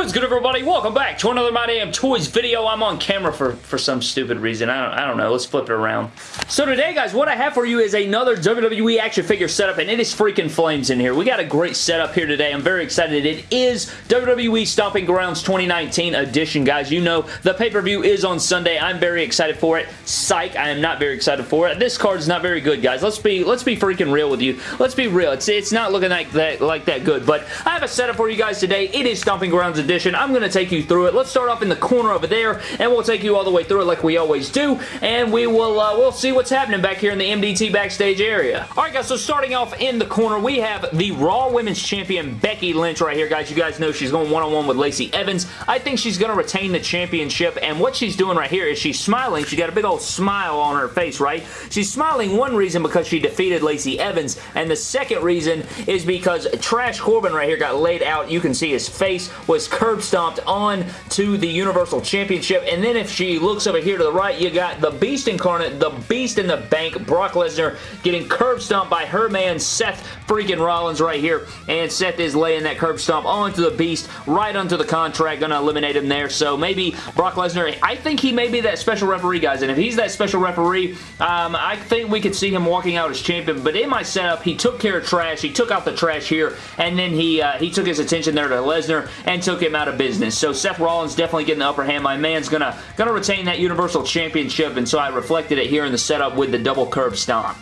What is good everybody? Welcome back to another My Damn Toys video. I'm on camera for, for some stupid reason. I don't, I don't know. Let's flip it around. So today guys, what I have for you is another WWE action figure setup and it is freaking flames in here. We got a great setup here today. I'm very excited. It is WWE Stomping Grounds 2019 edition guys. You know the pay-per-view is on Sunday. I'm very excited for it. Psych, I am not very excited for it. This card is not very good guys. Let's be let's be freaking real with you. Let's be real. It's, it's not looking like that, like that good, but I have a setup for you guys today. It is Stomping Grounds edition. I'm going to take you through it. Let's start off in the corner over there, and we'll take you all the way through it like we always do, and we will uh, we'll see what's happening back here in the MDT backstage area. Alright guys, so starting off in the corner, we have the Raw Women's Champion Becky Lynch right here, guys. You guys know she's going one-on-one -on -one with Lacey Evans. I think she's going to retain the championship, and what she's doing right here is she's smiling. She got a big old smile on her face, right? She's smiling one reason because she defeated Lacey Evans, and the second reason is because Trash Corbin right here got laid out. You can see his face was curb stomped on to the Universal Championship. And then if she looks over here to the right, you got the Beast Incarnate, the Beast in the Bank, Brock Lesnar getting curb stomped by her man Seth freaking Rollins right here. And Seth is laying that curb stomp onto the Beast, right onto the contract, gonna eliminate him there. So maybe Brock Lesnar, I think he may be that special referee, guys. And if he's that special referee, um, I think we could see him walking out as champion. But in my setup, he took care of trash. He took out the trash here, and then he uh, he took his attention there to Lesnar and took him out of business. So Seth Rollins definitely getting the upper hand. My man's gonna, gonna retain that Universal Championship, and so I reflected it here in the setup with the double curb stomp.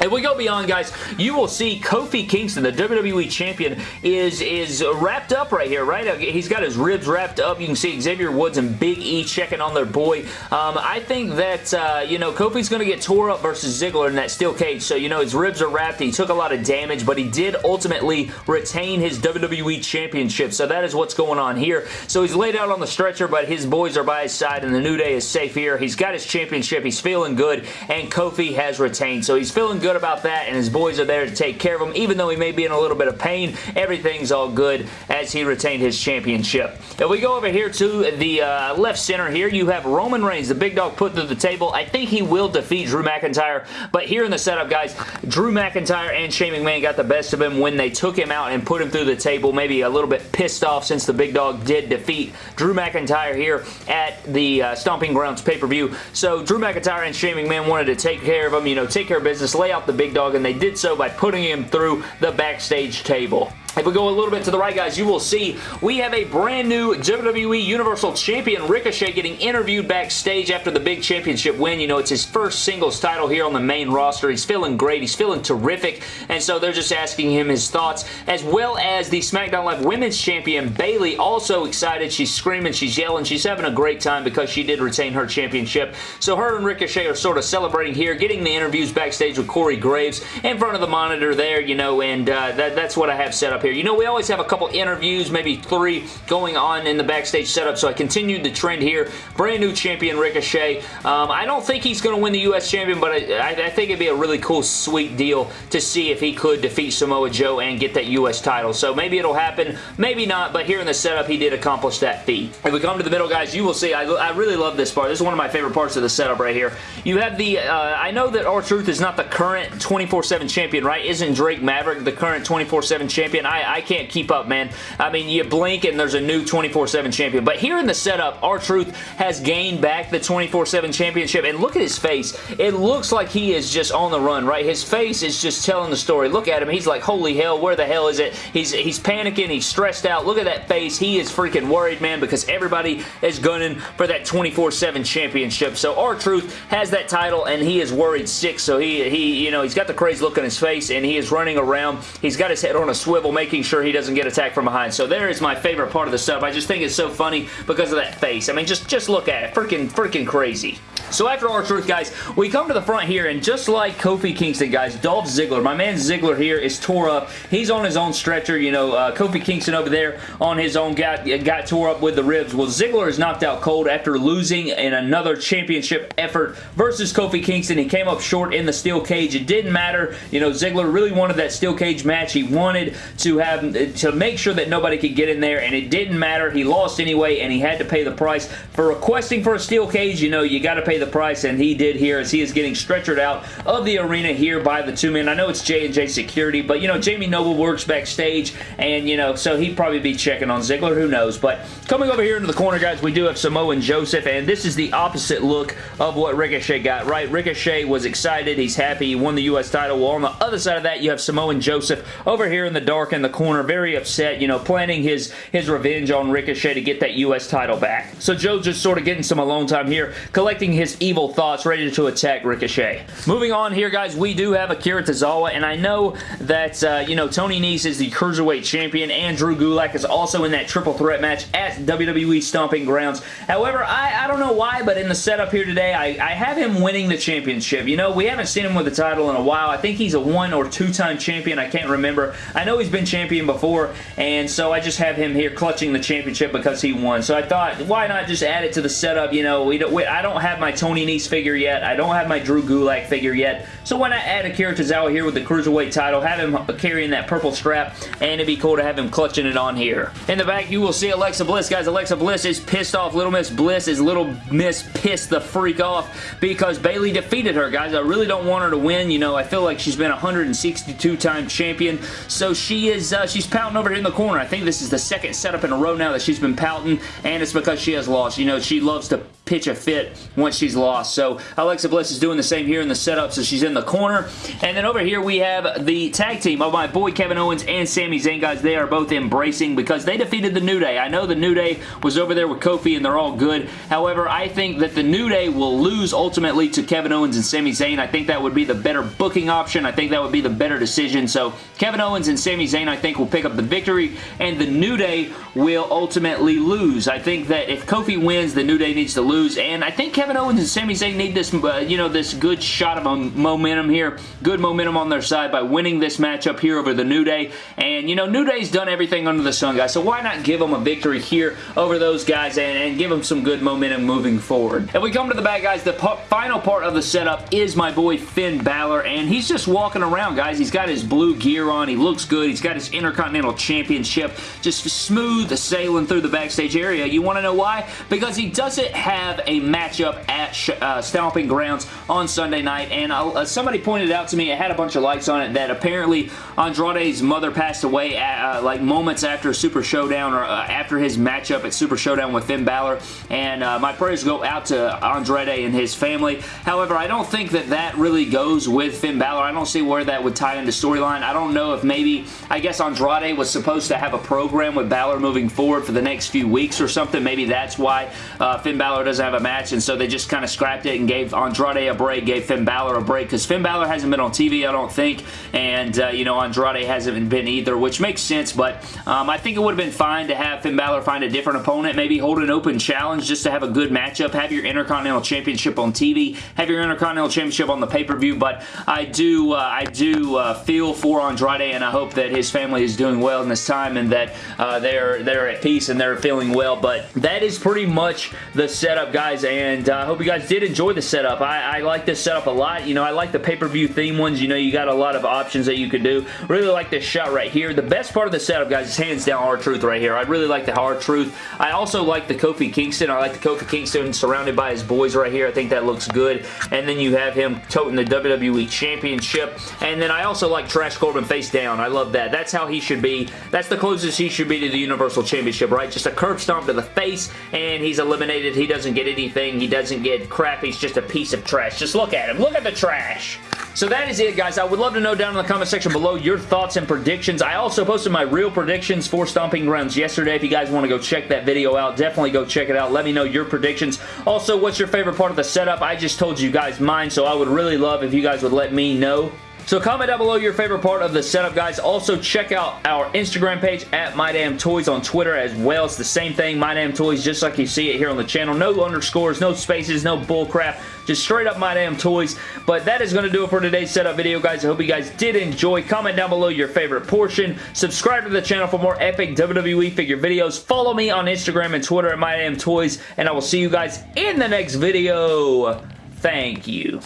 If we go beyond, guys, you will see Kofi Kingston, the WWE Champion, is, is wrapped up right here, right? He's got his ribs wrapped up. You can see Xavier Woods and Big E checking on their boy. Um, I think that, uh, you know, Kofi's going to get tore up versus Ziggler in that steel cage. So, you know, his ribs are wrapped. He took a lot of damage, but he did ultimately retain his WWE Championship. So that is what's going on here. So he's laid out on the stretcher, but his boys are by his side, and the New Day is safe here. He's got his championship. He's feeling good, and Kofi has retained. So he's feeling good good about that, and his boys are there to take care of him. Even though he may be in a little bit of pain, everything's all good as he retained his championship. If we go over here to the uh, left center here, you have Roman Reigns, the big dog put through the table. I think he will defeat Drew McIntyre, but here in the setup, guys, Drew McIntyre and Shane McMahon got the best of him when they took him out and put him through the table. Maybe a little bit pissed off since the big dog did defeat Drew McIntyre here at the uh, Stomping Grounds pay-per-view. So Drew McIntyre and Shane McMahon wanted to take care of him, you know, take care of business, lay out out the big dog, and they did so by putting him through the backstage table. If we go a little bit to the right, guys, you will see we have a brand new WWE Universal Champion Ricochet getting interviewed backstage after the big championship win. You know, it's his first singles title here on the main roster. He's feeling great. He's feeling terrific, and so they're just asking him his thoughts, as well as the SmackDown Live Women's Champion Bayley, also excited. She's screaming, she's yelling, she's having a great time because she did retain her championship. So her and Ricochet are sort of celebrating here, getting the interviews backstage with Corey Graves in front of the monitor there, you know, and uh, that, that's what I have set up here. You know, we always have a couple interviews, maybe three, going on in the backstage setup, so I continued the trend here. Brand new champion Ricochet. Um, I don't think he's going to win the U.S. champion, but I, I, think it'd be a really cool, sweet deal to see if he could defeat Samoa Joe and get that U.S. title. So maybe it'll happen, maybe not, but here in the setup, he did accomplish that feat. If we come to the middle, guys, you will see, I, I really love this part. This is one of my favorite parts of the setup right here. You have the, uh, I know that R-Truth is not the current 24-7 champion, right? Isn't Drake Maverick the current 24-7 champion? I, I can't keep up, man. I mean, you blink and there's a new 24-7 champion. But here in the setup, R-Truth has gained back the 24-7 championship. And look at his face. It looks like he is just on the run, right? His face is just telling the story. Look at him. He's like, holy hell, where the hell is it? He's, he's panicking. He's stressed out. Look at that face. He is freaking worried, man, because everybody is gunning for that 24-7 championship. So R-Truth has that title and he is worried sick. So he, he, you know, he's got the crazy look on his face and he is running around. He's got his head on a swivel, making sure he doesn't get attacked from behind. So there is my favorite part of the setup. I just think it's so funny because of that face. I mean, just, just look at it. Freaking, freaking crazy. So after R-Truth, guys, we come to the front here, and just like Kofi Kingston, guys, Dolph Ziggler, my man Ziggler here is tore up. He's on his own stretcher. You know, uh, Kofi Kingston over there on his own got, got tore up with the ribs. Well, Ziggler is knocked out cold after losing in another championship effort versus Kofi Kingston. He came up short in the steel cage. It didn't matter. You know, Ziggler really wanted that steel cage match. He wanted to to have to make sure that nobody could get in there, and it didn't matter. He lost anyway, and he had to pay the price. For requesting for a steel cage, you know, you got to pay the price, and he did here as he is getting stretchered out of the arena here by the two men. I know it's J&J Security, but, you know, Jamie Noble works backstage, and, you know, so he'd probably be checking on Ziggler. Who knows? But coming over here into the corner, guys, we do have Samoa and Joseph, and this is the opposite look of what Ricochet got, right? Ricochet was excited. He's happy. He won the U.S. title. Well, on the other side of that, you have Samoa and Joseph over here in the dark in the corner, very upset, you know, planning his, his revenge on Ricochet to get that U.S. title back. So Joe's just sort of getting some alone time here, collecting his evil thoughts, ready to attack Ricochet. Moving on here, guys, we do have Akira Tozawa, and I know that, uh, you know, Tony Nese is the Cruiserweight Champion, and Drew Gulak is also in that triple threat match at WWE Stomping Grounds. However, I, I don't know why, but in the setup here today, I, I have him winning the championship. You know, we haven't seen him with the title in a while. I think he's a one or two-time champion. I can't remember. I know he's been champion before, and so I just have him here clutching the championship because he won. So I thought, why not just add it to the setup? You know, we don't, we, I don't have my Tony Nese figure yet. I don't have my Drew Gulak figure yet. So why not add Akira Tozawa here with the Cruiserweight title, have him carrying that purple strap, and it'd be cool to have him clutching it on here. In the back, you will see Alexa Bliss. Guys, Alexa Bliss is pissed off. Little Miss Bliss is Little Miss pissed the freak off because Bayley defeated her, guys. I really don't want her to win. You know, I feel like she's been 162-time champion, so she is, uh, she's pouting over here in the corner. I think this is the second setup in a row now that she's been pouting, and it's because she has lost. You know, she loves to pitch a fit once she's lost. So Alexa Bliss is doing the same here in the setup, so she's in the corner. And then over here we have the tag team of my boy Kevin Owens and Sami Zayn, guys. They are both embracing because they defeated the New Day. I know the New Day was over there with Kofi and they're all good. However, I think that the New Day will lose ultimately to Kevin Owens and Sami Zayn. I think that would be the better booking option. I think that would be the better decision. So Kevin Owens and Sami Zayn, I think, will pick up the victory and the New Day will ultimately lose. I think that if Kofi wins, the New Day needs to lose lose, and I think Kevin Owens and Sami Zayn need this, uh, you know, this good shot of momentum here, good momentum on their side by winning this matchup here over the New Day, and, you know, New Day's done everything under the sun, guys, so why not give them a victory here over those guys and, and give them some good momentum moving forward. If we come to the back, guys, the final part of the setup is my boy Finn Balor, and he's just walking around, guys. He's got his blue gear on. He looks good. He's got his Intercontinental Championship just smooth sailing through the backstage area. You want to know why? Because he doesn't have have a matchup at uh, Stomping Grounds on Sunday night, and uh, somebody pointed out to me, it had a bunch of likes on it, that apparently Andrade's mother passed away at, uh, like moments after Super Showdown or uh, after his matchup at Super Showdown with Finn Balor, and uh, my prayers go out to Andrade and his family. However, I don't think that that really goes with Finn Balor. I don't see where that would tie into storyline. I don't know if maybe, I guess Andrade was supposed to have a program with Balor moving forward for the next few weeks or something. Maybe that's why uh, Finn Balor doesn't have a match, and so they just kind of scrapped it and gave Andrade a break, gave Finn Balor a break, because Finn Balor hasn't been on TV, I don't think, and, uh, you know, Andrade hasn't been either, which makes sense, but um, I think it would have been fine to have Finn Balor find a different opponent, maybe hold an open challenge just to have a good matchup, have your Intercontinental Championship on TV, have your Intercontinental Championship on the pay-per-view, but I do, uh, I do uh, feel for Andrade, and I hope that his family is doing well in this time, and that uh, they're, they're at peace and they're feeling well, but that is pretty much the setup, guys, and uh, I hope you guys did enjoy the setup. I, I like this setup a lot. You know, I like the pay-per-view theme ones. You know, you got a lot of options that you could do. Really like this shot right here. The best part of the setup, guys, is hands down R-Truth right here. I really like the R-Truth. I also like the Kofi Kingston. I like the Kofi Kingston surrounded by his boys right here. I think that looks good. And then you have him toting the WWE Championship. And then I also like Trash Corbin face down. I love that. That's how he should be. That's the closest he should be to the Universal Championship, right? Just a curb stomp to the face, and he's eliminated. He doesn't get anything. He doesn't get crap. He's just a piece of trash. Just look at him. Look at the trash. So that is it, guys. I would love to know down in the comment section below your thoughts and predictions. I also posted my real predictions for Stomping Grounds yesterday. If you guys want to go check that video out, definitely go check it out. Let me know your predictions. Also, what's your favorite part of the setup? I just told you guys mine, so I would really love if you guys would let me know. So comment down below your favorite part of the setup, guys. Also, check out our Instagram page at MyDamnToys on Twitter as well. It's the same thing, MyDamnToys, just like you see it here on the channel. No underscores, no spaces, no bullcrap. Just straight up MyDamnToys. But that is going to do it for today's setup video, guys. I hope you guys did enjoy. Comment down below your favorite portion. Subscribe to the channel for more epic WWE figure videos. Follow me on Instagram and Twitter at MyDamnToys. And I will see you guys in the next video. Thank you.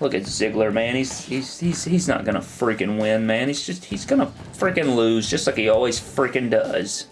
Look at Ziggler, man. He's he's he's he's not gonna freaking win, man. He's just he's gonna freaking lose, just like he always freaking does.